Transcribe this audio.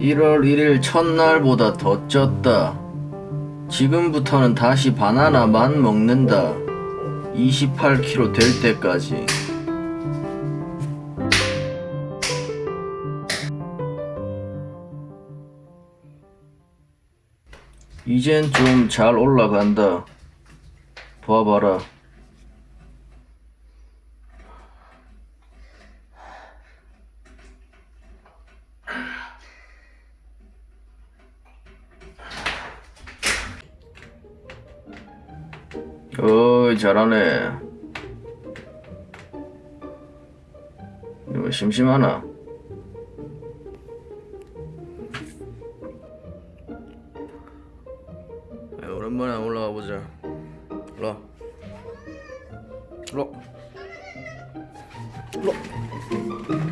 1월 1일 첫날보다 더 쪘다. 지금부터는 다시 바나나만 먹는다. 28kg 될 때까지. 이젠 좀 잘 올라간다. 봐봐라. 어이 잘하네. 이거 심심하나? 야, 오랜만에 올라가 보자. 올라 올라 올라